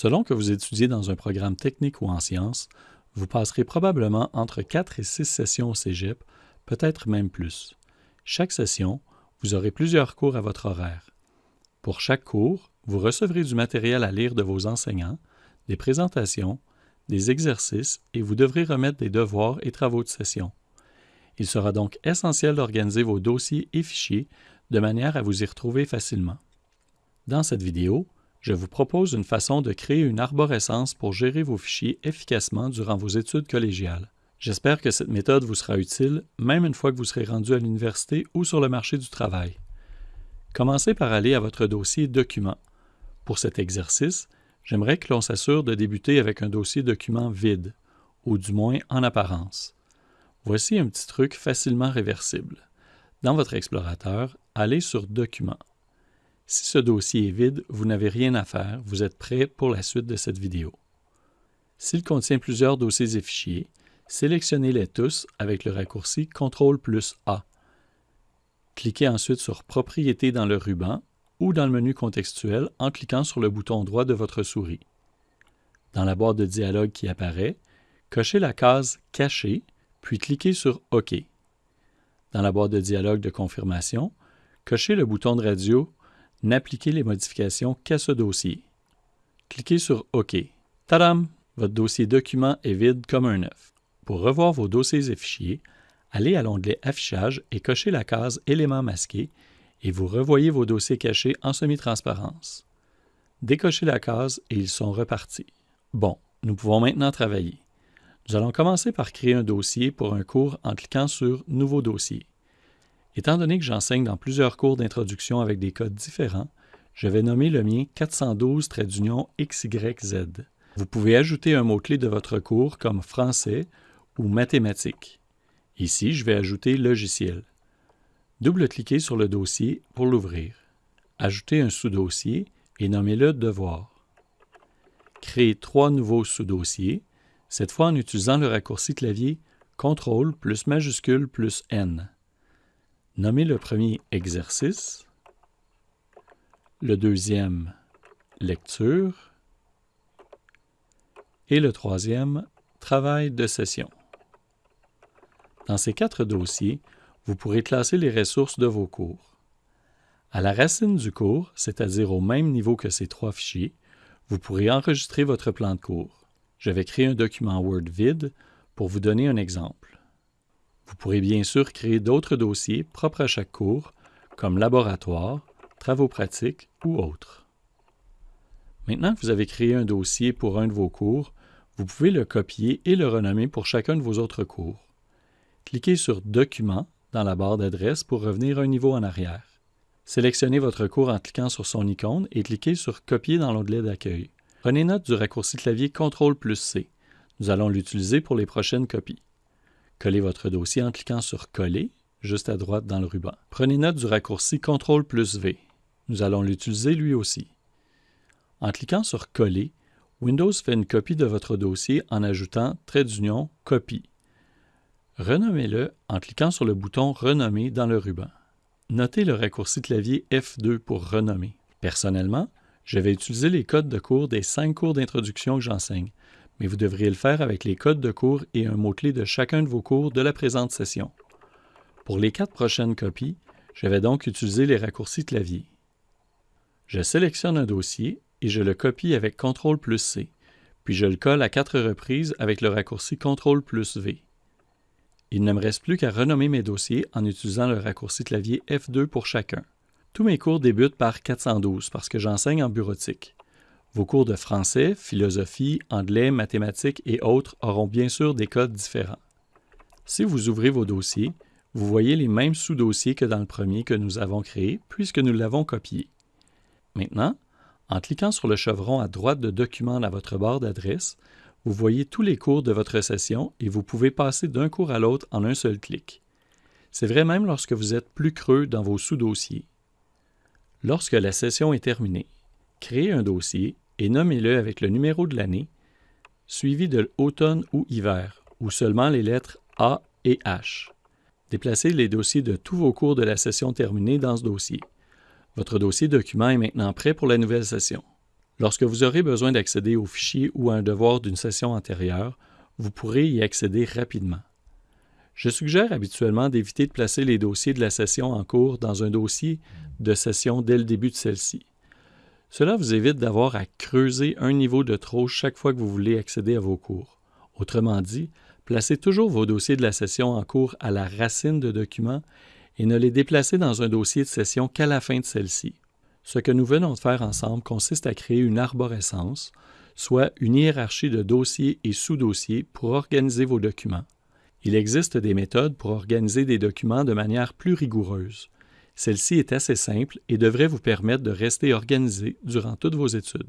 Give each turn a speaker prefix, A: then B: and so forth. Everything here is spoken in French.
A: Selon que vous étudiez dans un programme technique ou en sciences, vous passerez probablement entre 4 et 6 sessions au Cégep, peut-être même plus. Chaque session, vous aurez plusieurs cours à votre horaire. Pour chaque cours, vous recevrez du matériel à lire de vos enseignants, des présentations, des exercices et vous devrez remettre des devoirs et travaux de session. Il sera donc essentiel d'organiser vos dossiers et fichiers de manière à vous y retrouver facilement. Dans cette vidéo, je vous propose une façon de créer une arborescence pour gérer vos fichiers efficacement durant vos études collégiales. J'espère que cette méthode vous sera utile, même une fois que vous serez rendu à l'université ou sur le marché du travail. Commencez par aller à votre dossier Documents. Pour cet exercice, j'aimerais que l'on s'assure de débuter avec un dossier document vide, ou du moins en apparence. Voici un petit truc facilement réversible. Dans votre explorateur, allez sur Documents. Si ce dossier est vide, vous n'avez rien à faire, vous êtes prêt pour la suite de cette vidéo. S'il contient plusieurs dossiers et fichiers, sélectionnez-les tous avec le raccourci CTRL plus A. Cliquez ensuite sur Propriétés dans le ruban ou dans le menu contextuel en cliquant sur le bouton droit de votre souris. Dans la boîte de dialogue qui apparaît, cochez la case Cacher, puis cliquez sur OK. Dans la boîte de dialogue de confirmation, cochez le bouton de radio n'appliquez les modifications qu'à ce dossier. Cliquez sur OK. Tadam! Votre dossier document est vide comme un œuf. Pour revoir vos dossiers et fichiers, allez à l'onglet Affichage et cochez la case Éléments masqués et vous revoyez vos dossiers cachés en semi-transparence. Décochez la case et ils sont repartis. Bon, nous pouvons maintenant travailler. Nous allons commencer par créer un dossier pour un cours en cliquant sur Nouveau dossier. Étant donné que j'enseigne dans plusieurs cours d'introduction avec des codes différents, je vais nommer le mien 412 d'union XYZ. Vous pouvez ajouter un mot-clé de votre cours comme français ou mathématiques. Ici, je vais ajouter logiciel. Double-cliquez sur le dossier pour l'ouvrir. Ajoutez un sous-dossier et nommez-le devoir. Créez trois nouveaux sous-dossiers, cette fois en utilisant le raccourci clavier CTRL plus majuscule plus N. Nommez le premier exercice, le deuxième lecture et le troisième travail de session. Dans ces quatre dossiers, vous pourrez classer les ressources de vos cours. À la racine du cours, c'est-à-dire au même niveau que ces trois fichiers, vous pourrez enregistrer votre plan de cours. Je vais créer un document Word vide pour vous donner un exemple. Vous pourrez bien sûr créer d'autres dossiers propres à chaque cours, comme laboratoire, travaux pratiques ou autres. Maintenant que vous avez créé un dossier pour un de vos cours, vous pouvez le copier et le renommer pour chacun de vos autres cours. Cliquez sur Document dans la barre d'adresse pour revenir un niveau en arrière. Sélectionnez votre cours en cliquant sur son icône et cliquez sur Copier dans l'onglet d'accueil. Prenez note du raccourci clavier CTRL plus C. Nous allons l'utiliser pour les prochaines copies. Collez votre dossier en cliquant sur Coller, juste à droite dans le ruban. Prenez note du raccourci CTRL plus V. Nous allons l'utiliser lui aussi. En cliquant sur Coller, Windows fait une copie de votre dossier en ajoutant trait d'union Copie. Renommez-le en cliquant sur le bouton Renommer dans le ruban. Notez le raccourci clavier F2 pour renommer. Personnellement, je vais utiliser les codes de cours des cinq cours d'introduction que j'enseigne, mais vous devriez le faire avec les codes de cours et un mot-clé de chacun de vos cours de la présente session. Pour les quatre prochaines copies, je vais donc utiliser les raccourcis clavier. Je sélectionne un dossier et je le copie avec CTRL plus C, puis je le colle à quatre reprises avec le raccourci CTRL plus V. Il ne me reste plus qu'à renommer mes dossiers en utilisant le raccourci clavier F2 pour chacun. Tous mes cours débutent par 412 parce que j'enseigne en bureautique. Vos cours de français, philosophie, anglais, mathématiques et autres auront bien sûr des codes différents. Si vous ouvrez vos dossiers, vous voyez les mêmes sous-dossiers que dans le premier que nous avons créé puisque nous l'avons copié. Maintenant, en cliquant sur le chevron à droite de Document dans votre barre d'adresse, vous voyez tous les cours de votre session et vous pouvez passer d'un cours à l'autre en un seul clic. C'est vrai même lorsque vous êtes plus creux dans vos sous-dossiers. Lorsque la session est terminée, Créez un dossier et nommez-le avec le numéro de l'année, suivi de l'automne ou hiver, ou seulement les lettres A et H. Déplacez les dossiers de tous vos cours de la session terminée dans ce dossier. Votre dossier document est maintenant prêt pour la nouvelle session. Lorsque vous aurez besoin d'accéder au fichier ou à un devoir d'une session antérieure, vous pourrez y accéder rapidement. Je suggère habituellement d'éviter de placer les dossiers de la session en cours dans un dossier de session dès le début de celle-ci. Cela vous évite d'avoir à creuser un niveau de trop chaque fois que vous voulez accéder à vos cours. Autrement dit, placez toujours vos dossiers de la session en cours à la racine de documents et ne les déplacez dans un dossier de session qu'à la fin de celle-ci. Ce que nous venons de faire ensemble consiste à créer une arborescence, soit une hiérarchie de dossiers et sous-dossiers pour organiser vos documents. Il existe des méthodes pour organiser des documents de manière plus rigoureuse. Celle-ci est assez simple et devrait vous permettre de rester organisé durant toutes vos études.